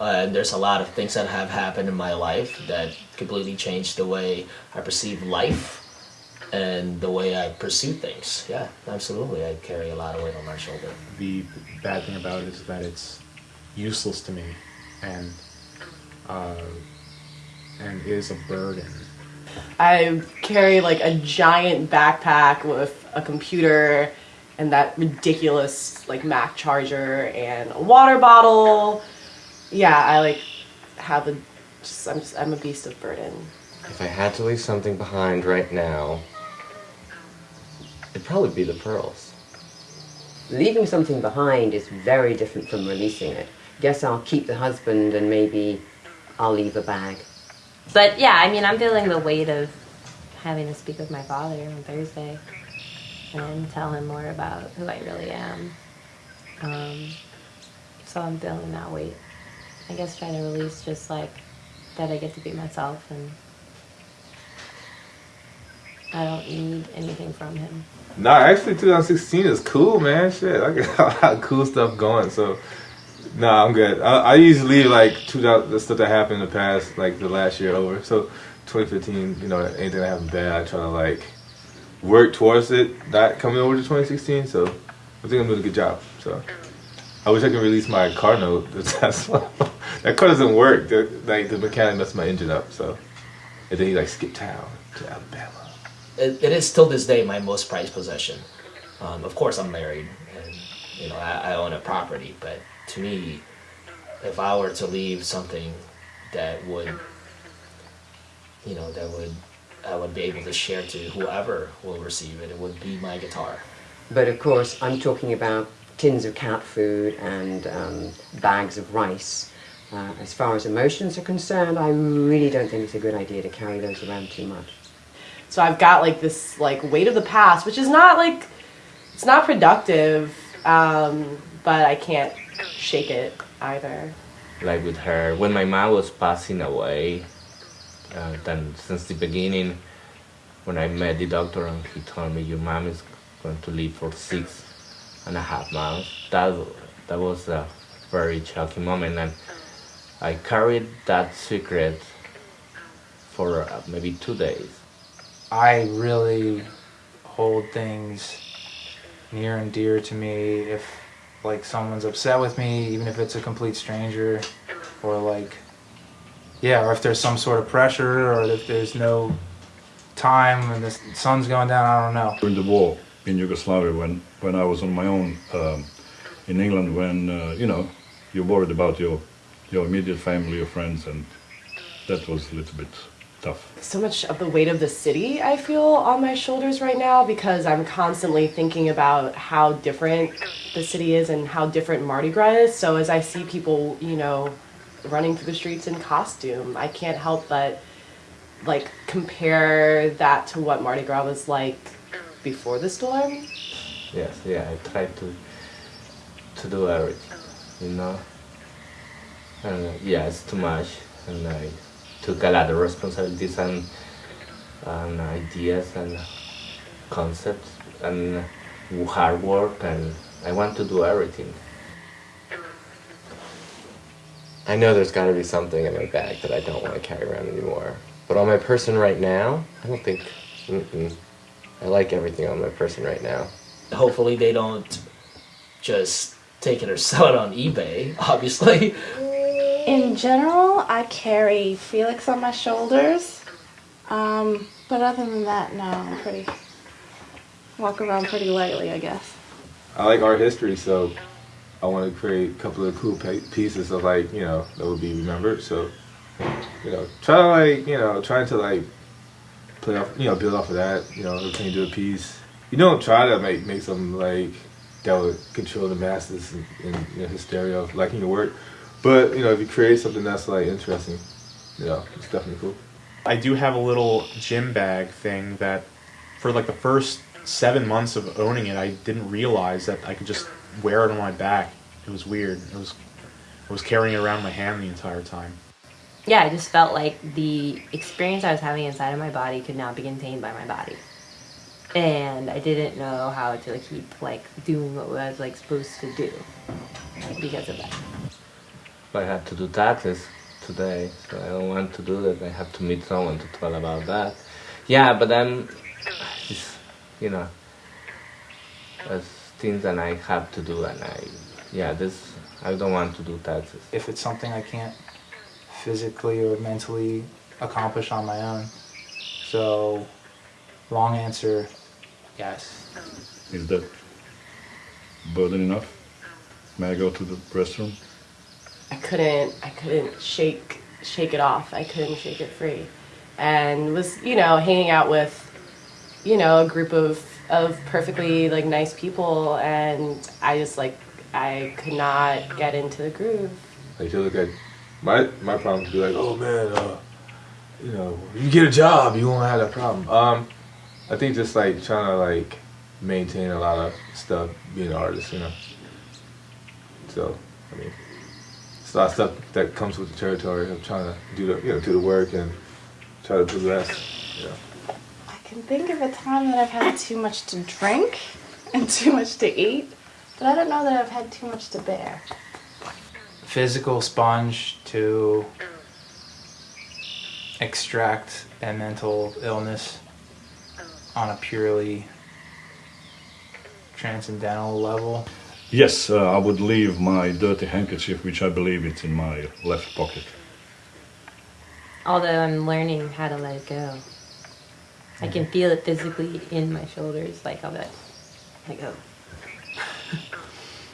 Uh, there's a lot of things that have happened in my life that completely changed the way I perceive life and the way I pursue things. Yeah, absolutely. I carry a lot of weight on my shoulder. The bad thing about it is that it's useless to me and uh, and is a burden. I carry like a giant backpack with a computer and that ridiculous like Mac charger and a water bottle. Yeah, I like have a just I'm just, I'm a beast of burden. If I had to leave something behind right now, it'd probably be the pearls. Leaving something behind is very different from releasing it. Guess I'll keep the husband and maybe I'll leave a bag. But yeah, I mean, I'm feeling the weight of having to speak with my father on Thursday and tell him more about who I really am. Um, so I'm feeling that weight. I guess trying to release just like that I get to be myself and I don't need anything from him. Nah, actually, 2016 is cool, man. Shit, I got a lot of cool stuff going. So, nah, I'm good. I, I usually like 2000 the stuff that happened in the past, like the last year over. So, 2015, you know, anything that happened bad, I try to like work towards it not coming over to 2016. So, I think I'm doing a good job. So, I wish I could release my car note. The Tesla. that car doesn't work. The, like the mechanic messed my engine up. So, and then he like skipped town to Alabama. It, it is still this day my most prized possession. Um, of course, I'm married, and you know I, I own a property. But to me, if I were to leave something that would, you know, that would I would be able to share to whoever will receive it, it would be my guitar. But of course, I'm talking about tins of cat food and um, bags of rice. Uh, as far as emotions are concerned, I really don't think it's a good idea to carry those around too much. So I've got like this like weight of the past, which is not like it's not productive, um, but I can't shake it either. Like with her, when my mom was passing away, uh, then since the beginning, when I met the doctor and he told me your mom is going to live for six and a half months, that that was a very shocking moment, and I carried that secret for uh, maybe two days. I really hold things near and dear to me if like someone's upset with me, even if it's a complete stranger, or like, yeah, or if there's some sort of pressure, or if there's no time and the sun's going down, I don't know. During the war in Yugoslavia, when, when I was on my own um, in England, when, uh, you know, you're worried about your, your immediate family, your friends, and that was a little bit tough. So much of the weight of the city I feel on my shoulders right now because I'm constantly thinking about how different the city is and how different Mardi Gras is. So as I see people, you know, running through the streets in costume, I can't help but like compare that to what Mardi Gras was like before the storm. Yes, yeah, I tried to to do everything, you know. And yeah, it's too much, and I took a lot of responsibilities and and ideas and concepts and hard work, and I want to do everything. I know there's got to be something in my bag that I don't want to carry around anymore. But on my person right now, I don't think. Mm -mm. I like everything on my person right now. Hopefully, they don't just take it or sell it on eBay. Obviously. In general, I carry Felix on my shoulders. Um, but other than that, no, I'm pretty. Walk around pretty lightly, I guess. I like art history, so I want to create a couple of cool pieces of like you know that would be remembered. So you know, try to like you know trying to like play off you know build off of that. You know, you do a piece? You don't try to make make something like that would control the masses and, and you know, hysteria of liking your work. But you know, if you create something that's like interesting, you know, it's definitely cool. I do have a little gym bag thing that, for like the first seven months of owning it, I didn't realize that I could just wear it on my back. It was weird. It was, I was carrying it around my hand the entire time. Yeah, I just felt like the experience I was having inside of my body could not be contained by my body. And I didn't know how to like, keep like doing what I was like supposed to do because of that. I had to do taxes today, so I don't want to do that. I have to meet someone to tell about that. Yeah, but then, just, you know, there's things that I have to do, and I, yeah, this, I don't want to do taxes. If it's something I can't physically or mentally accomplish on my own. So, long answer, yes. Is that burden enough? May I go to the restroom? I couldn't I couldn't shake shake it off. I couldn't shake it free. And was, you know, hanging out with, you know, a group of of perfectly like nice people and I just like I could not get into the groove. Like you look at my my problem would be like, oh man, uh, you know, you get a job, you won't have that problem. Um, I think just like trying to like maintain a lot of stuff, being an artist, you know. So, I mean, it's a lot of stuff that comes with the territory of trying to do the you know do the work and try to progress. You know. I can think of a time that I've had too much to drink and too much to eat, but I don't know that I've had too much to bear. Physical sponge to extract a mental illness on a purely transcendental level. Yes, uh, I would leave my dirty handkerchief, which I believe it's in my left pocket. Although I'm learning how to let it go. I can feel it physically in my shoulders, like I'll be like, let go.